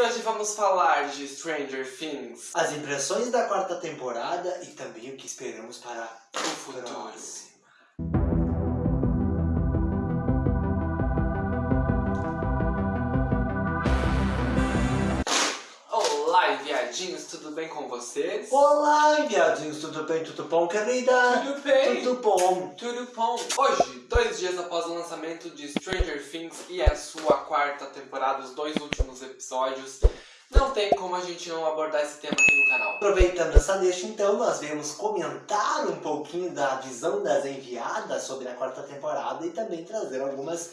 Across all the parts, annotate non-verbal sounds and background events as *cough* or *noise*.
E hoje vamos falar de Stranger Things. As impressões da quarta temporada e também o que esperamos para o futuro. Viadinhos, tudo bem com vocês? Olá, viadinhos, tudo bem? Tudo bom, querida? Tudo bem? Tudo bom. Tudo bom. Hoje, dois dias após o lançamento de Stranger Things e a sua quarta temporada, os dois últimos episódios, não tem como a gente não abordar esse tema aqui no canal. Aproveitando essa deixa, então, nós viemos comentar um pouquinho da visão das enviadas sobre a quarta temporada e também trazer algumas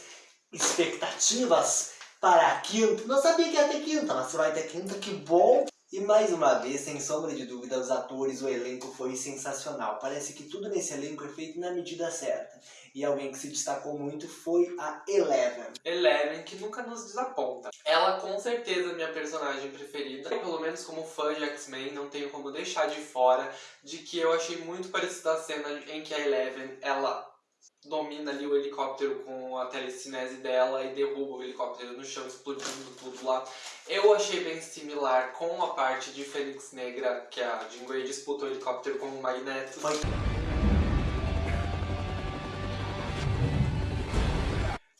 expectativas para a quinta. Não sabia que ia ter quinta, mas vai ter quinta, que bom! E mais uma vez, sem sombra de dúvida, os atores, o elenco foi sensacional. Parece que tudo nesse elenco é feito na medida certa. E alguém que se destacou muito foi a Eleven. Eleven, que nunca nos desaponta. Ela com certeza é minha personagem preferida. Pelo menos como fã de X-Men, não tenho como deixar de fora de que eu achei muito parecida a cena em que a Eleven, ela domina ali o helicóptero com a telecinese dela e derruba o helicóptero no chão, explodindo tudo lá. Eu achei bem similar com a parte de Fênix Negra, que a Jean Grey disputa o helicóptero com o Magneto. Foi.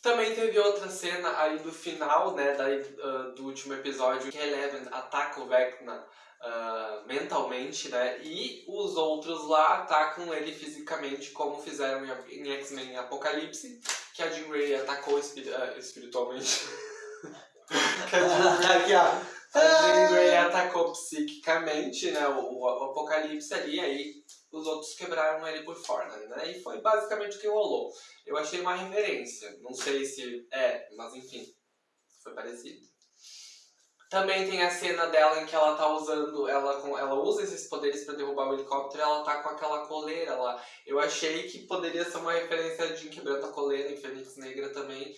Também teve outra cena aí do final, né, daí, uh, do último episódio, que Eleven ataca o Vecna uh, mentalmente, né? E os outros lá atacam ele fisicamente, como fizeram em X-Men Apocalipse, que a Jean Grey atacou espir uh, espiritualmente. *laughs* que a Jean Grey, a Jean Grey atacou psiquicamente, né? O, o, o Apocalipse ali, aí os outros quebraram ele por fora, né? E foi basicamente o que rolou. Eu achei uma referência, não sei se é, mas enfim, foi parecido. Também tem a cena dela em que ela tá usando, ela, ela usa esses poderes para derrubar o helicóptero e ela tá com aquela coleira lá. Eu achei que poderia ser uma referência de Quebrando a Coleira em Fênix Negra também.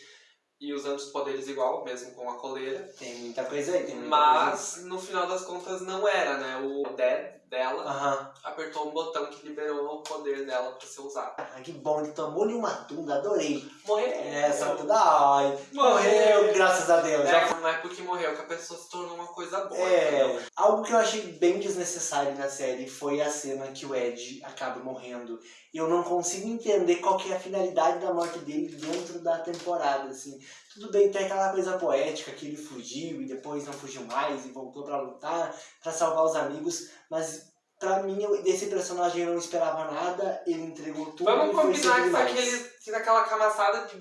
E usando os poderes igual, mesmo com a coleira. Tem muita coisa aí, tem muita Mas, coisa. no final das contas, não era, né? O Dead dela apertou um botão que liberou o poder dela pra ser usado. Ah, que bom, ele tomou-lhe uma tunda, adorei. Morreu! Essa tunda, ai, morreu, graças a Deus. Já É, não é porque morreu que a pessoa se tornou uma coisa boa. É, entendeu? algo que eu achei bem desnecessário na série foi a cena que o Ed acaba morrendo. Eu não consigo entender qual que é a finalidade da morte dele dentro da temporada, assim. Tudo bem, tem aquela coisa poética que ele fugiu e depois não fugiu mais e voltou pra lutar, pra salvar os amigos, mas pra mim, desse personagem eu não esperava nada, ele entregou tudo Vamos e combinar que foi aquele, que naquela camaçada de,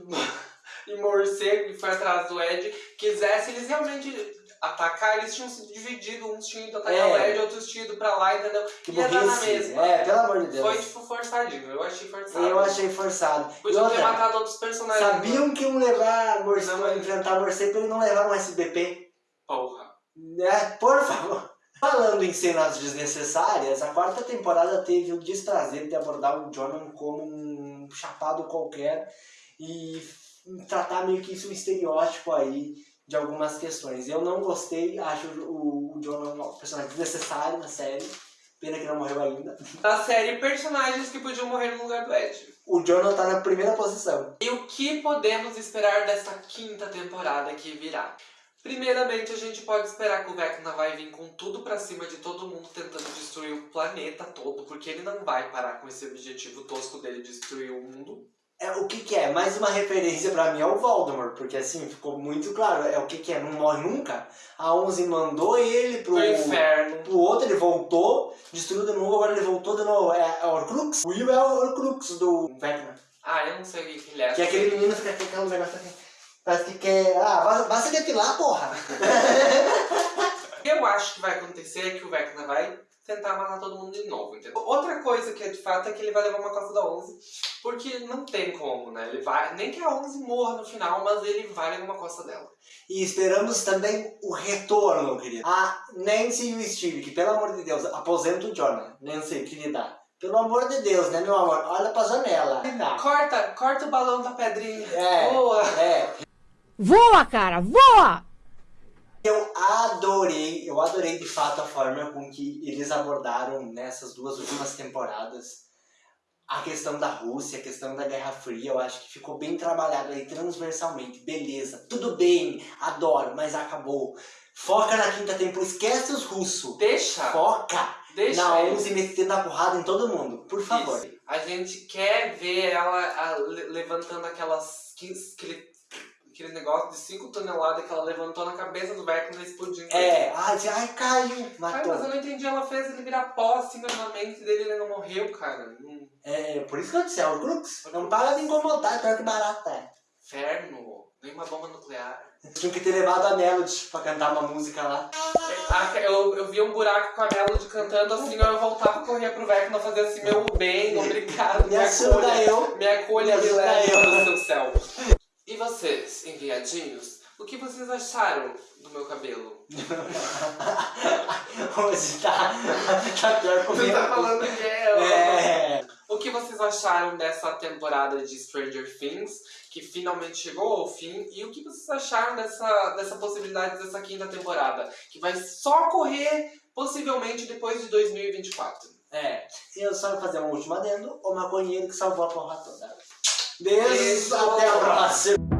de morcego que foi atrás do Ed, quisesse eles realmente atacar, eles tinham se dividido, uns tinham ido atacar É. o Ed, outros tinham ido pra lá, entendeu? Que Ia dar na mesma. É, pelo amor de Deus. Foi tipo forçadinho, eu achei forçado. Eu achei forçado. Podiam ter matado outros personagens. sabiam que iam levar morcego, Não, mas- enfrentar morcego, ele não levar um SBP. Porra. Né? Por favor. Falando em cenas desnecessárias, a quarta temporada teve o desprazer de abordar o Jonathan como um chapado qualquer e tratar meio que isso um estereótipo aí de algumas questões. Eu não gostei, acho o, Jonathan um personagem desnecessário na série. Pena que não morreu ainda. Da série, personagens que podiam morrer no lugar do Ed. O Jonathan tá na primeira posição. E o que podemos esperar dessa quinta temporada que virá? Primeiramente, a gente pode esperar que o Vecna vai vir com tudo pra cima de todo mundo tentando destruir o planeta todo, porque ele não vai parar com esse objetivo tosco dele de destruir o mundo. É, o que que é? Mais uma referência pra mim ao Voldemort, porque assim, ficou muito claro, é o que que é, não morre nunca. A Onze mandou ele pro, Pro inferno. pro outro, ele voltou, destruiu de novo, agora ele voltou de novo, é, é o Horcrux? O Will é o Horcrux do Vecna. Ah, eu não sei o que ele é. Que é aquele menino que fica com aquele negócio aqui, parece que quer, ah, vai, vai se depilar, porra. O que eu acho que vai acontecer é que o Vecna vai tentar matar todo mundo de novo, entendeu? Outra coisa que é de fato é que ele vai levar uma costa da 11, porque não tem como, né? Ele vai, nem que a 11 morra no final, mas ele vai levar uma costa dela. E esperamos também o retorno, querido. A Nancy e o Steve, que pelo amor de Deus, aposenta o Jonah. Nancy, querida. Pelo amor de Deus, né, meu amor? Olha pra janela. Corta, corta o balão da pedrinha. É. Boa. É, Voa, cara, voa! eu adorei, eu adorei de fato a forma com que eles abordaram nessas duas últimas temporadas a questão da Rússia, a questão da Guerra Fria, eu acho que ficou bem trabalhado aí transversalmente, beleza, tudo bem, adoro, mas acabou. Foca na quinta temporada, esquece os russos. Deixa, Foca deixa na eles. 11 metendo a porrada em todo mundo, por favor. Isso. A gente quer ver ela a, le- levantando aquelas. quin- Aquele, negócio de 5 toneladas que ela levantou na cabeça do Vecna e explodindo. É, ai, ai caiu, Ai, matou. mas eu não entendi, ela fez ele virar pó assim na mente dele e ele não morreu, cara. Hum, É, por isso que eu disse, é o Crux. Não para de incomodar, pior que barata é. inferno, nem uma bomba nuclear. Tinha que ter levado a Melody pra cantar uma música lá. Ah, Eu, eu vi um buraco com a Melody cantando assim, eu voltava, corria pro Vecna fazer assim, meu bem, obrigado, Me ajuda acolha. eu. Me acolha Me e me eu. para o seu céu. E vocês, enviadinhos, o que vocês acharam do meu cabelo? *laughs* Hoje tá, tá pior comigo. que é... É. O que vocês acharam dessa temporada de Stranger Things, que finalmente chegou ao fim? E o que vocês acharam dessa, dessa possibilidade dessa quinta temporada, que vai só correr possivelmente depois de 2024? É, eu só vou fazer um último adendo, o maconheiro que salvou a porra toda. Beijo. até a próxima.